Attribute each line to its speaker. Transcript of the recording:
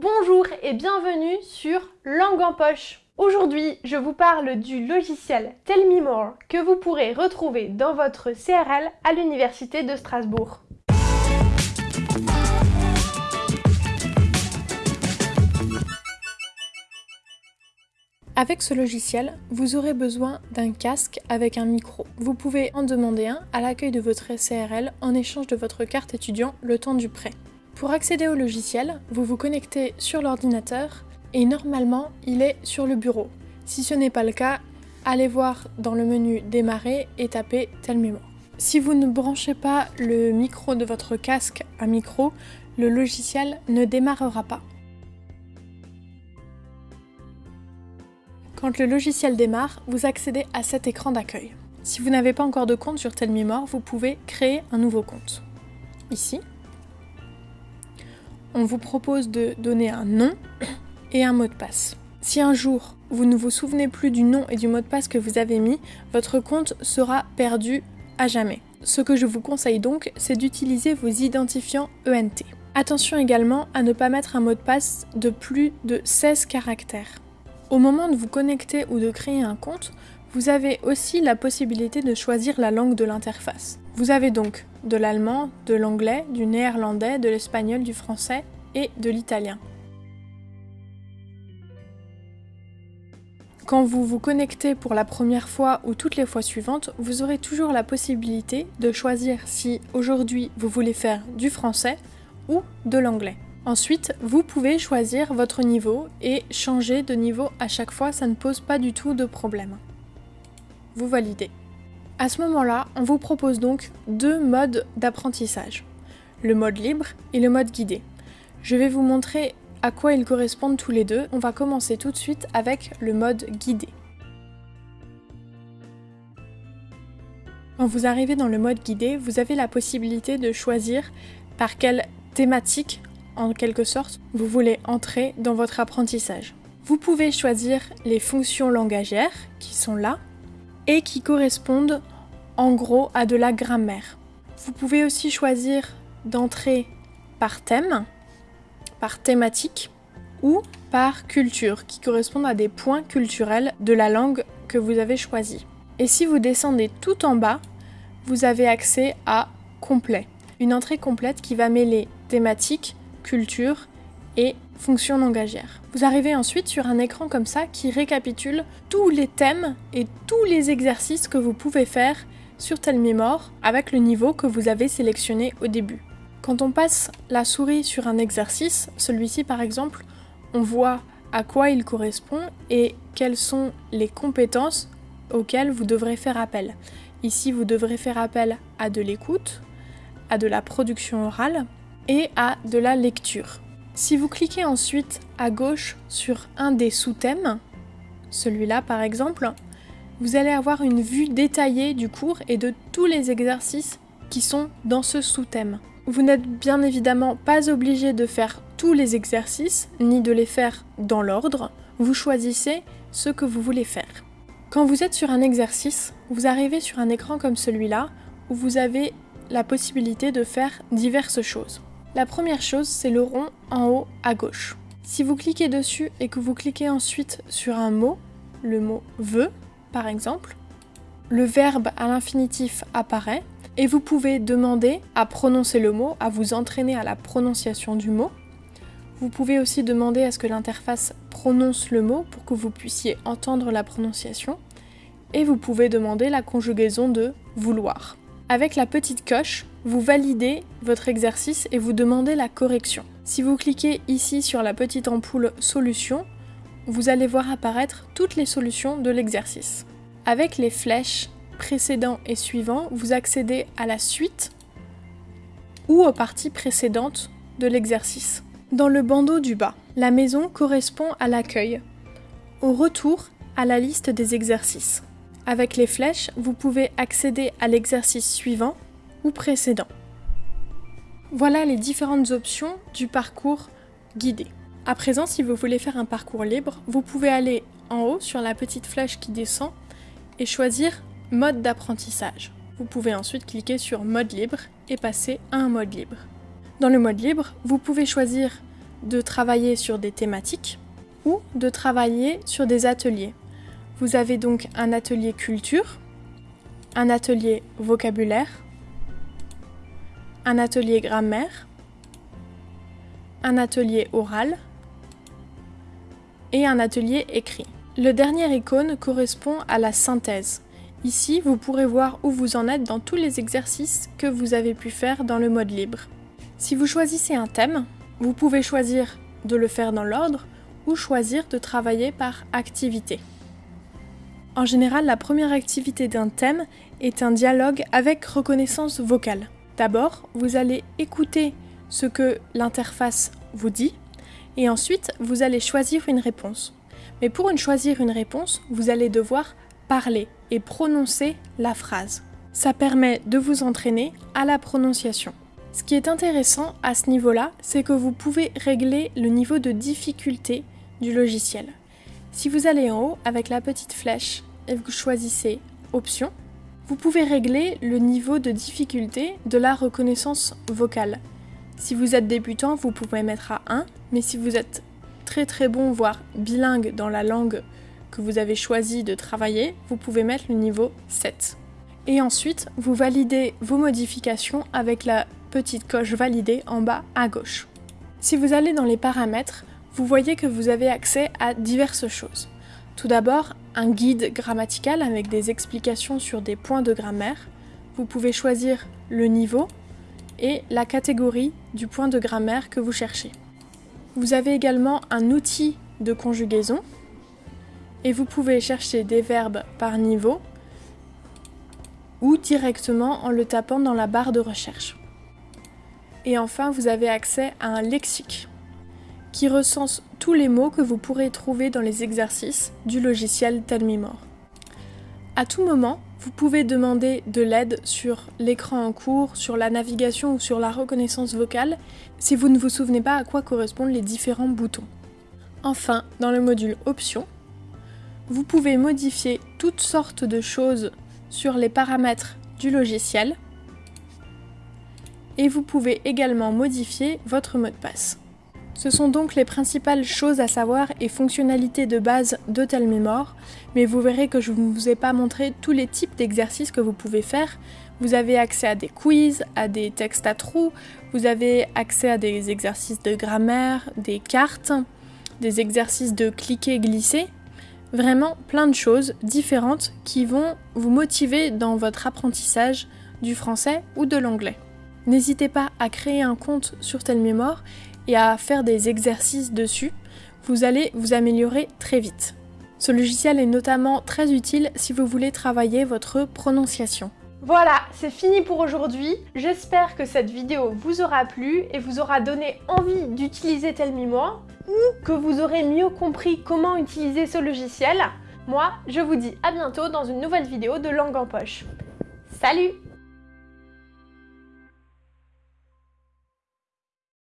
Speaker 1: Bonjour et bienvenue sur Langue en poche. Aujourd'hui, je vous parle du logiciel Tell Me More que vous pourrez retrouver dans votre CRL à l'Université de Strasbourg. Avec ce logiciel, vous aurez besoin d'un casque avec un micro. Vous pouvez en demander un à l'accueil de votre CRL en échange de votre carte étudiant le temps du prêt. Pour accéder au logiciel, vous vous connectez sur l'ordinateur et normalement il est sur le bureau. Si ce n'est pas le cas, allez voir dans le menu Démarrer et tapez Tel mémoire. Si vous ne branchez pas le micro de votre casque à micro, le logiciel ne démarrera pas. Quand le logiciel démarre, vous accédez à cet écran d'accueil. Si vous n'avez pas encore de compte sur Telmemore, vous pouvez créer un nouveau compte. Ici, on vous propose de donner un nom et un mot de passe. Si un jour vous ne vous souvenez plus du nom et du mot de passe que vous avez mis, votre compte sera perdu à jamais. Ce que je vous conseille donc, c'est d'utiliser vos identifiants ENT. Attention également à ne pas mettre un mot de passe de plus de 16 caractères. Au moment de vous connecter ou de créer un compte, vous avez aussi la possibilité de choisir la langue de l'interface. Vous avez donc de l'allemand, de l'anglais, du néerlandais, de l'espagnol, du français et de l'italien. Quand vous vous connectez pour la première fois ou toutes les fois suivantes, vous aurez toujours la possibilité de choisir si aujourd'hui vous voulez faire du français ou de l'anglais. Ensuite, vous pouvez choisir votre niveau et changer de niveau à chaque fois, ça ne pose pas du tout de problème. Vous validez. À ce moment-là, on vous propose donc deux modes d'apprentissage, le mode libre et le mode guidé. Je vais vous montrer à quoi ils correspondent tous les deux. On va commencer tout de suite avec le mode guidé. Quand vous arrivez dans le mode guidé, vous avez la possibilité de choisir par quelle thématique en quelque sorte, vous voulez entrer dans votre apprentissage. Vous pouvez choisir les fonctions langagières qui sont là et qui correspondent en gros à de la grammaire. Vous pouvez aussi choisir d'entrer par thème, par thématique ou par culture qui correspondent à des points culturels de la langue que vous avez choisi. Et si vous descendez tout en bas, vous avez accès à complet, une entrée complète qui va mêler thématique, culture et fonction langagière. Vous arrivez ensuite sur un écran comme ça qui récapitule tous les thèmes et tous les exercices que vous pouvez faire sur Telmémore avec le niveau que vous avez sélectionné au début. Quand on passe la souris sur un exercice, celui-ci par exemple, on voit à quoi il correspond et quelles sont les compétences auxquelles vous devrez faire appel. Ici, vous devrez faire appel à de l'écoute, à de la production orale, et à de la lecture. Si vous cliquez ensuite à gauche sur un des sous-thèmes, celui-là par exemple, vous allez avoir une vue détaillée du cours et de tous les exercices qui sont dans ce sous-thème. Vous n'êtes bien évidemment pas obligé de faire tous les exercices, ni de les faire dans l'ordre, vous choisissez ce que vous voulez faire. Quand vous êtes sur un exercice, vous arrivez sur un écran comme celui-là, où vous avez la possibilité de faire diverses choses. La première chose, c'est le rond en haut à gauche. Si vous cliquez dessus et que vous cliquez ensuite sur un mot, le mot veut par exemple, le verbe à l'infinitif apparaît et vous pouvez demander à prononcer le mot, à vous entraîner à la prononciation du mot. Vous pouvez aussi demander à ce que l'interface prononce le mot pour que vous puissiez entendre la prononciation. Et vous pouvez demander la conjugaison de vouloir. Avec la petite coche, vous validez votre exercice et vous demandez la correction. Si vous cliquez ici sur la petite ampoule solution, vous allez voir apparaître toutes les solutions de l'exercice. Avec les flèches précédent et suivant, vous accédez à la suite ou aux parties précédentes de l'exercice. Dans le bandeau du bas, la maison correspond à l'accueil. Au retour, à la liste des exercices. Avec les flèches, vous pouvez accéder à l'exercice suivant précédent. Voilà les différentes options du parcours guidé. À présent, si vous voulez faire un parcours libre, vous pouvez aller en haut sur la petite flèche qui descend et choisir mode d'apprentissage. Vous pouvez ensuite cliquer sur mode libre et passer à un mode libre. Dans le mode libre, vous pouvez choisir de travailler sur des thématiques ou de travailler sur des ateliers. Vous avez donc un atelier culture, un atelier vocabulaire, un atelier grammaire, un atelier oral et un atelier écrit. Le dernier icône correspond à la synthèse. Ici, vous pourrez voir où vous en êtes dans tous les exercices que vous avez pu faire dans le mode libre. Si vous choisissez un thème, vous pouvez choisir de le faire dans l'ordre ou choisir de travailler par activité. En général, la première activité d'un thème est un dialogue avec reconnaissance vocale. D'abord, vous allez écouter ce que l'interface vous dit et ensuite vous allez choisir une réponse. Mais pour choisir une réponse, vous allez devoir parler et prononcer la phrase. Ça permet de vous entraîner à la prononciation. Ce qui est intéressant à ce niveau-là, c'est que vous pouvez régler le niveau de difficulté du logiciel. Si vous allez en haut avec la petite flèche et vous choisissez Options, vous pouvez régler le niveau de difficulté de la reconnaissance vocale. Si vous êtes débutant, vous pouvez mettre à 1, mais si vous êtes très très bon, voire bilingue dans la langue que vous avez choisi de travailler, vous pouvez mettre le niveau 7. Et ensuite, vous validez vos modifications avec la petite coche validée en bas à gauche. Si vous allez dans les paramètres, vous voyez que vous avez accès à diverses choses. Tout d'abord, un guide grammatical avec des explications sur des points de grammaire. Vous pouvez choisir le niveau et la catégorie du point de grammaire que vous cherchez. Vous avez également un outil de conjugaison et vous pouvez chercher des verbes par niveau ou directement en le tapant dans la barre de recherche. Et enfin, vous avez accès à un lexique qui recense tous les mots que vous pourrez trouver dans les exercices du logiciel Telmimore. À tout moment, vous pouvez demander de l'aide sur l'écran en cours, sur la navigation ou sur la reconnaissance vocale si vous ne vous souvenez pas à quoi correspondent les différents boutons. Enfin, dans le module Options, vous pouvez modifier toutes sortes de choses sur les paramètres du logiciel et vous pouvez également modifier votre mot de passe. Ce sont donc les principales choses à savoir et fonctionnalités de base de Telmemore, mais vous verrez que je ne vous ai pas montré tous les types d'exercices que vous pouvez faire. Vous avez accès à des quiz, à des textes à trous, vous avez accès à des exercices de grammaire, des cartes, des exercices de cliquer-glisser, vraiment plein de choses différentes qui vont vous motiver dans votre apprentissage du français ou de l'anglais. N'hésitez pas à créer un compte sur Telmémore et à faire des exercices dessus. Vous allez vous améliorer très vite. Ce logiciel est notamment très utile si vous voulez travailler votre prononciation.
Speaker 2: Voilà, c'est fini pour aujourd'hui. J'espère que cette vidéo vous aura plu et vous aura donné envie d'utiliser Telmimore ou que vous aurez mieux compris comment utiliser ce logiciel. Moi, je vous dis à bientôt dans une nouvelle vidéo de Langue en Poche. Salut